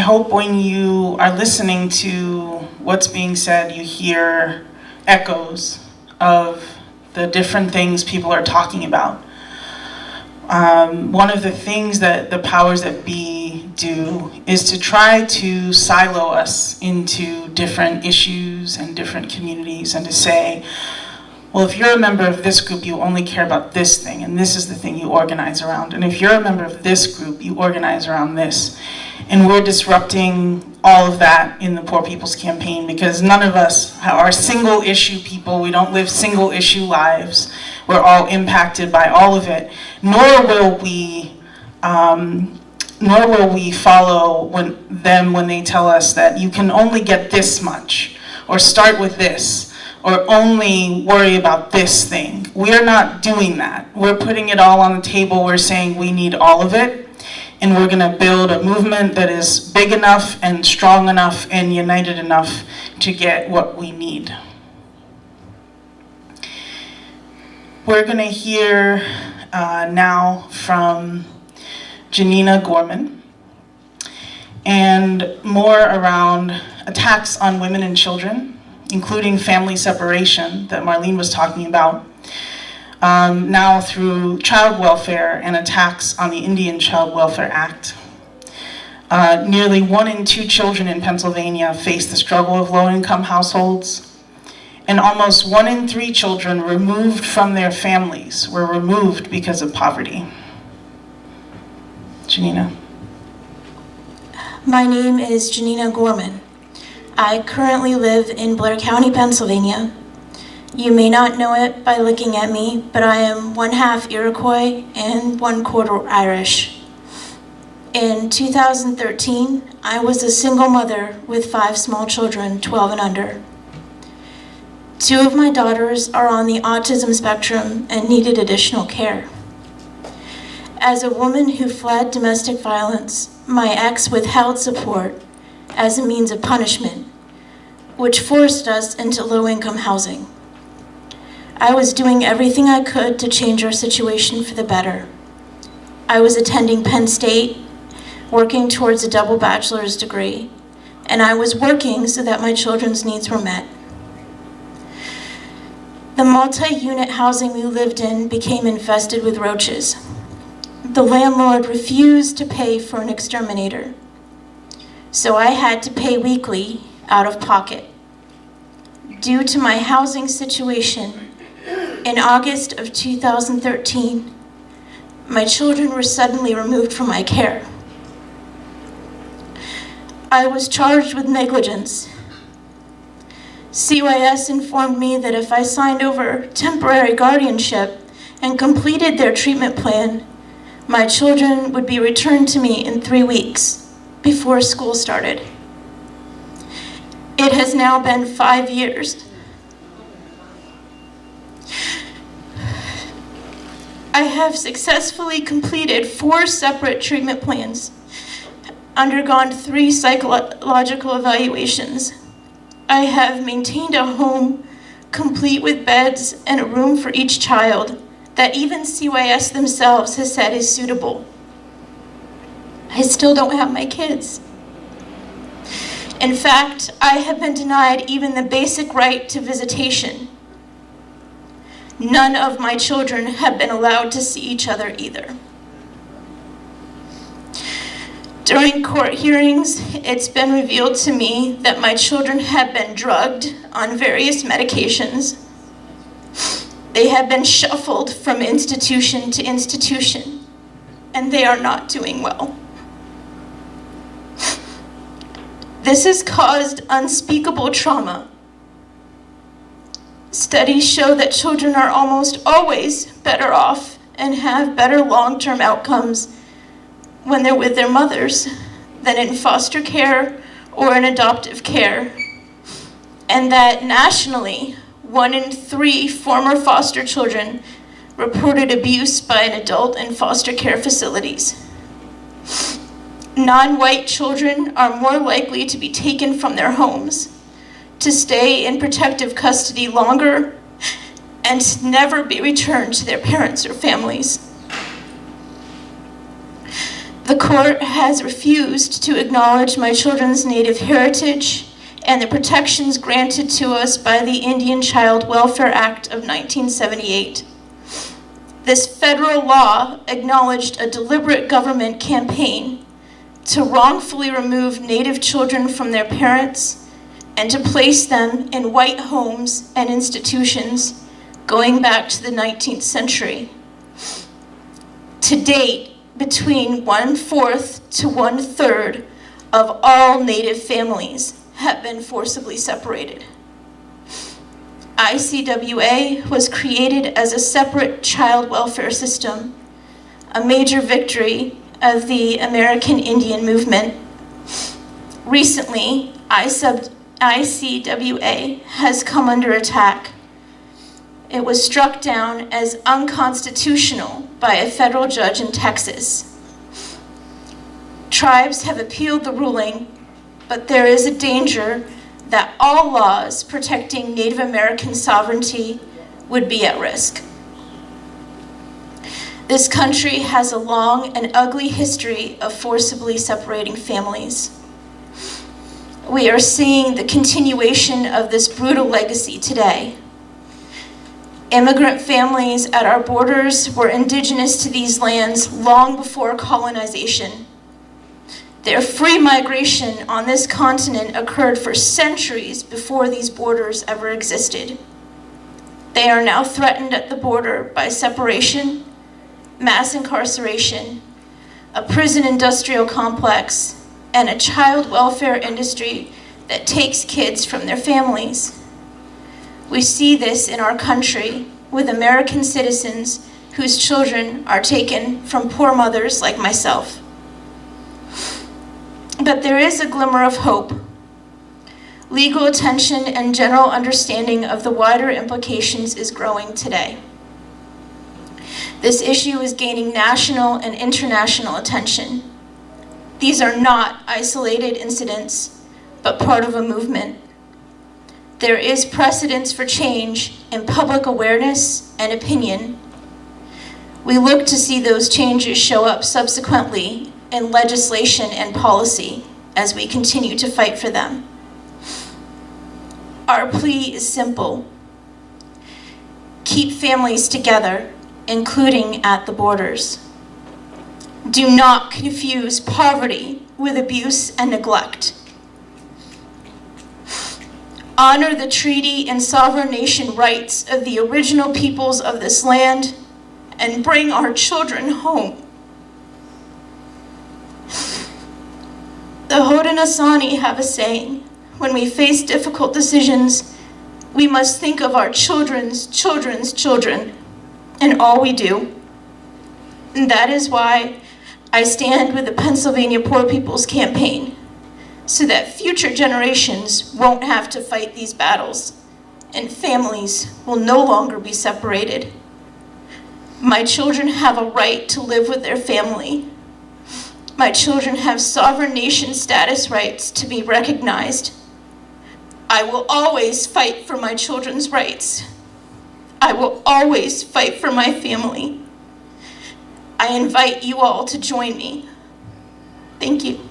hope when you are listening to what's being said, you hear echoes of the different things people are talking about. Um, one of the things that the powers that be do is to try to silo us into different issues and different communities and to say, well, if you're a member of this group, you only care about this thing, and this is the thing you organize around. And if you're a member of this group, you organize around this. And we're disrupting all of that in the Poor People's Campaign because none of us are single issue people. We don't live single issue lives. We're all impacted by all of it. Nor will we, um, nor will we follow when, them when they tell us that you can only get this much or start with this or only worry about this thing. We're not doing that. We're putting it all on the table. We're saying we need all of it. And we're going to build a movement that is big enough and strong enough and united enough to get what we need. We're going to hear uh, now from Janina Gorman and more around attacks on women and children including family separation that Marlene was talking about, um, now through child welfare and attacks on the Indian Child Welfare Act. Uh, nearly one in two children in Pennsylvania face the struggle of low-income households, and almost one in three children removed from their families were removed because of poverty. Janina. My name is Janina Gorman. I currently live in Blair County, Pennsylvania. You may not know it by looking at me, but I am one half Iroquois and one quarter Irish. In 2013, I was a single mother with five small children, 12 and under. Two of my daughters are on the autism spectrum and needed additional care. As a woman who fled domestic violence, my ex withheld support as a means of punishment which forced us into low-income housing. I was doing everything I could to change our situation for the better. I was attending Penn State, working towards a double bachelor's degree, and I was working so that my children's needs were met. The multi-unit housing we lived in became infested with roaches. The landlord refused to pay for an exterminator, so I had to pay weekly out of pocket due to my housing situation, in August of 2013, my children were suddenly removed from my care. I was charged with negligence. CYS informed me that if I signed over temporary guardianship and completed their treatment plan, my children would be returned to me in three weeks before school started. It has now been five years. I have successfully completed four separate treatment plans, undergone three psychological evaluations. I have maintained a home complete with beds and a room for each child that even CYS themselves has said is suitable. I still don't have my kids. In fact, I have been denied even the basic right to visitation. None of my children have been allowed to see each other either. During court hearings, it's been revealed to me that my children have been drugged on various medications. They have been shuffled from institution to institution, and they are not doing well. This has caused unspeakable trauma. Studies show that children are almost always better off and have better long-term outcomes when they're with their mothers than in foster care or in adoptive care. And that nationally, one in three former foster children reported abuse by an adult in foster care facilities non-white children are more likely to be taken from their homes, to stay in protective custody longer, and never be returned to their parents or families. The court has refused to acknowledge my children's Native heritage and the protections granted to us by the Indian Child Welfare Act of 1978. This federal law acknowledged a deliberate government campaign to wrongfully remove Native children from their parents and to place them in white homes and institutions going back to the 19th century. To date, between one-fourth to one-third of all Native families have been forcibly separated. ICWA was created as a separate child welfare system, a major victory of the American Indian movement. Recently, ISUB ICWA has come under attack. It was struck down as unconstitutional by a federal judge in Texas. Tribes have appealed the ruling, but there is a danger that all laws protecting Native American sovereignty would be at risk. This country has a long and ugly history of forcibly separating families. We are seeing the continuation of this brutal legacy today. Immigrant families at our borders were indigenous to these lands long before colonization. Their free migration on this continent occurred for centuries before these borders ever existed. They are now threatened at the border by separation, mass incarceration, a prison industrial complex, and a child welfare industry that takes kids from their families. We see this in our country with American citizens whose children are taken from poor mothers like myself. But there is a glimmer of hope. Legal attention and general understanding of the wider implications is growing today. This issue is gaining national and international attention. These are not isolated incidents, but part of a movement. There is precedence for change in public awareness and opinion. We look to see those changes show up subsequently in legislation and policy as we continue to fight for them. Our plea is simple. Keep families together, including at the borders. Do not confuse poverty with abuse and neglect. Honor the treaty and sovereign nation rights of the original peoples of this land and bring our children home. The Haudenosaunee have a saying, when we face difficult decisions, we must think of our children's children's children in all we do. And that is why I stand with the Pennsylvania Poor People's Campaign, so that future generations won't have to fight these battles, and families will no longer be separated. My children have a right to live with their family. My children have sovereign nation status rights to be recognized. I will always fight for my children's rights. I will always fight for my family. I invite you all to join me. Thank you.